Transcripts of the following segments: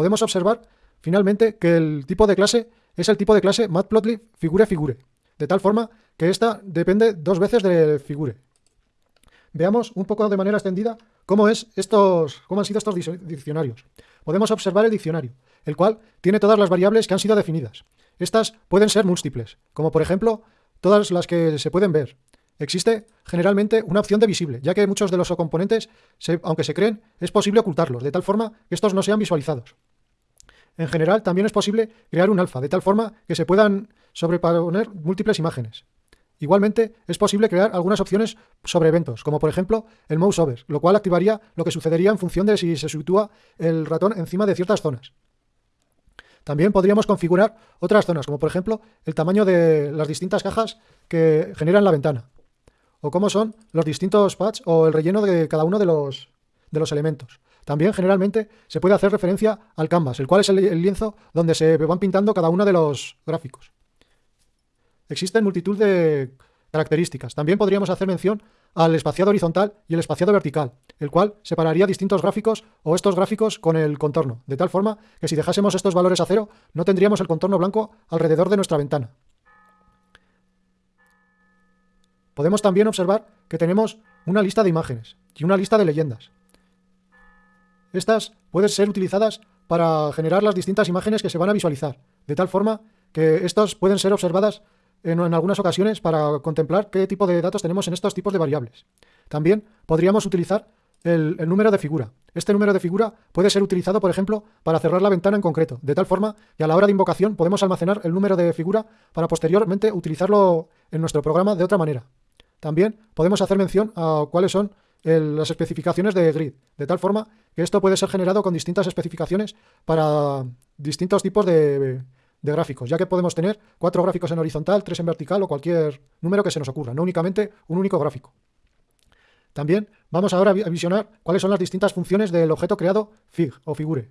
podemos observar finalmente que el tipo de clase es el tipo de clase matplotlib figure figure, de tal forma que esta depende dos veces de figure. Veamos un poco de manera extendida cómo, es estos, cómo han sido estos diccionarios. Podemos observar el diccionario, el cual tiene todas las variables que han sido definidas. Estas pueden ser múltiples, como por ejemplo todas las que se pueden ver. Existe generalmente una opción de visible, ya que muchos de los componentes, aunque se creen, es posible ocultarlos, de tal forma que estos no sean visualizados. En general, también es posible crear un alfa, de tal forma que se puedan sobreponer múltiples imágenes. Igualmente, es posible crear algunas opciones sobre eventos, como por ejemplo el mouse over, lo cual activaría lo que sucedería en función de si se sitúa el ratón encima de ciertas zonas. También podríamos configurar otras zonas, como por ejemplo el tamaño de las distintas cajas que generan la ventana, o cómo son los distintos pads o el relleno de cada uno de los, de los elementos. También generalmente se puede hacer referencia al canvas, el cual es el, lienzo donde se van pintando cada uno de los gráficos. Existen multitud de características. También podríamos hacer mención al espaciado horizontal y el espaciado vertical, el cual separaría distintos gráficos o estos gráficos con el contorno, de tal forma que si dejásemos estos valores a cero, no tendríamos el contorno blanco alrededor de nuestra ventana. Podemos también observar que tenemos una lista de imágenes y una lista de leyendas. Estas pueden ser utilizadas para generar las distintas imágenes que se van a visualizar, de tal forma que estas pueden ser observadas en, algunas ocasiones para contemplar qué tipo de datos tenemos en estos tipos de variables. También podríamos utilizar el, número de figura. Este número de figura puede ser utilizado, por ejemplo, para cerrar la ventana en concreto, de tal forma que a la hora de invocación podemos almacenar el número de figura para posteriormente utilizarlo en nuestro programa de otra manera. También podemos hacer mención a cuáles son las especificaciones de grid, de tal forma que esto puede ser generado con distintas especificaciones para distintos tipos de, gráficos, ya que podemos tener cuatro gráficos en horizontal, tres en vertical o cualquier número que se nos ocurra, no únicamente un único gráfico. También vamos ahora a visionar cuáles son las distintas funciones del objeto creado fig o figure.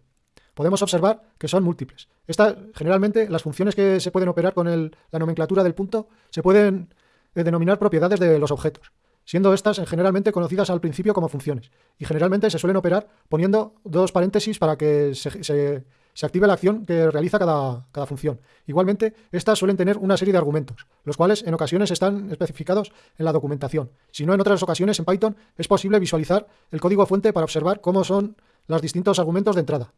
Podemos observar que son múltiples. Esta, generalmente, las funciones que se pueden operar con la nomenclatura del punto se pueden eh, denominar propiedades de los objetos siendo estas generalmente conocidas al principio como funciones, y generalmente se suelen operar poniendo dos paréntesis para que se, active la acción que realiza cada, cada, función. Igualmente, estas suelen tener una serie de argumentos, los cuales en ocasiones están especificados en la documentación. Si no, en otras ocasiones en Python es posible visualizar el código fuente para observar cómo son los distintos argumentos de entrada.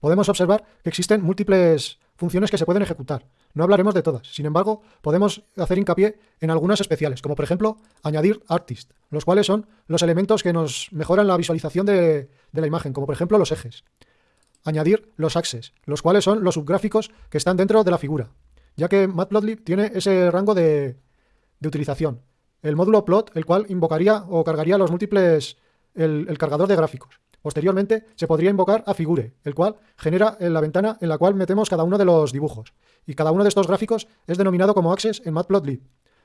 Podemos observar que existen múltiples funciones que se pueden ejecutar. No hablaremos de todas, sin embargo, podemos hacer hincapié en algunas especiales, como por ejemplo añadir artist, los cuales son los elementos que nos mejoran la visualización de, la imagen, como por ejemplo los ejes. Añadir los axes, los cuales son los subgráficos que están dentro de la figura, ya que Matplotlib tiene ese rango de, de utilización. El módulo plot, el cual invocaría o cargaría los múltiples, el cargador de gráficos. Posteriormente se podría invocar a Figure, el cual genera en la ventana en la cual metemos cada uno de los dibujos, y cada uno de estos gráficos es denominado como Access en Matplotlib.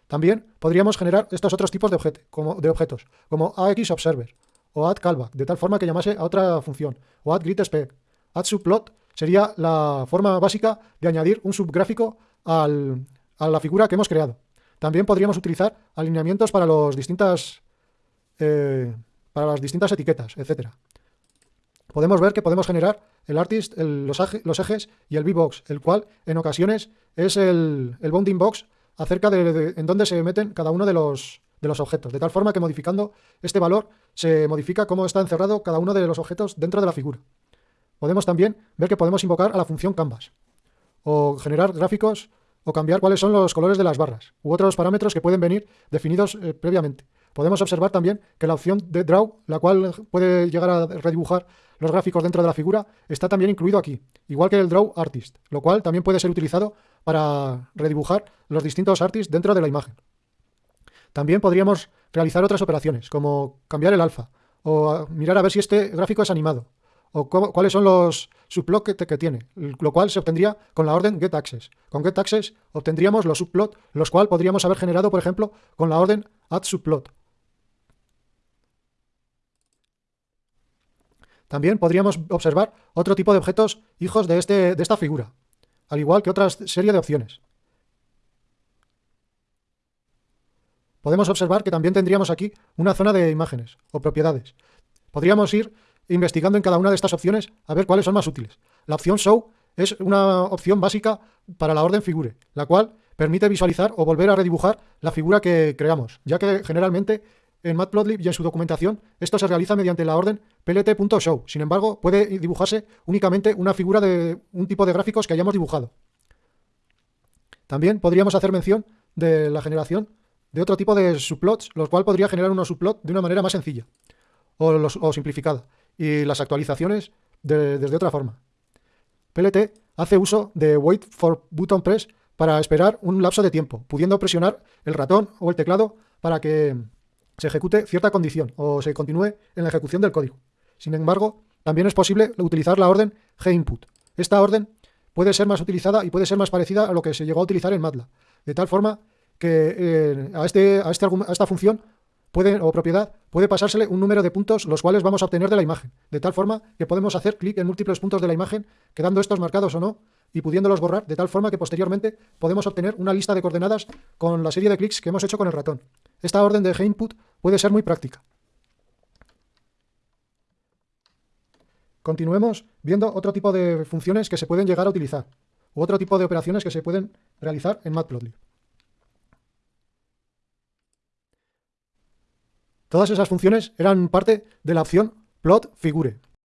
También podríamos generar estos otros tipos de, como, de objetos, como AXObserver o AddCallback, de tal forma que llamase a otra función, o AddGridSpec. AddSubplot sería la forma básica de añadir un subgráfico a la figura que hemos creado. También podríamos utilizar alineamientos para, los distintas, eh, para las distintas etiquetas, etcétera podemos ver que podemos generar el artist, los, ejes y el V-box, el cual en ocasiones es el, bounding box acerca de, en dónde se meten cada uno de los, de los objetos, de tal forma que modificando este valor se modifica cómo está encerrado cada uno de los objetos dentro de la figura. Podemos también ver que podemos invocar a la función canvas, o generar gráficos, o cambiar cuáles son los colores de las barras, u otros parámetros que pueden venir definidos eh, previamente. Podemos observar también que la opción de Draw, la cual puede llegar a redibujar los gráficos dentro de la figura, está también incluido aquí, igual que el Draw Artist, lo cual también puede ser utilizado para redibujar los distintos artists dentro de la imagen. También podríamos realizar otras operaciones, como cambiar el alfa, o mirar a ver si este gráfico es animado, o cuáles son los subplots que, tiene, lo cual se obtendría con la orden getAccess. Con getAccess obtendríamos los subplots, los cuales podríamos haber generado, por ejemplo, con la orden addSubplot. También podríamos observar otro tipo de objetos hijos de, este, de esta figura, al igual que otra serie de opciones. Podemos observar que también tendríamos aquí una zona de imágenes o propiedades. Podríamos ir investigando en cada una de estas opciones a ver cuáles son más útiles. La opción Show es una opción básica para la orden figure, la cual permite visualizar o volver a redibujar la figura que creamos, ya que generalmente en Matplotlib y en su documentación esto se realiza mediante la orden plt.show. Sin embargo, puede dibujarse únicamente una figura de un tipo de gráficos que hayamos dibujado. También podríamos hacer mención de la generación de otro tipo de subplots, los cual podría generar unos subplots de una manera más sencilla o, simplificada, y las actualizaciones desde otra forma. PLT hace uso de Wait for Button Press para esperar un lapso de tiempo, pudiendo presionar el ratón o el teclado para que se ejecute cierta condición o se continúe en la ejecución del código. Sin embargo, también es posible utilizar la orden gInput. Esta orden puede ser más utilizada y puede ser más parecida a lo que se llegó a utilizar en MATLAB, de tal forma que eh, a, este, a, este, a esta función puede, o propiedad puede pasársele un número de puntos los cuales vamos a obtener de la imagen, de tal forma que podemos hacer clic en múltiples puntos de la imagen, quedando estos marcados o no, y pudiéndolos borrar de tal forma que posteriormente podemos obtener una lista de coordenadas con la serie de clics que hemos hecho con el ratón. Esta orden de input puede ser muy práctica. Continuemos viendo otro tipo de funciones que se pueden llegar a utilizar, u otro tipo de operaciones que se pueden realizar en Matplotlib. Todas esas funciones eran parte de la opción plot figure.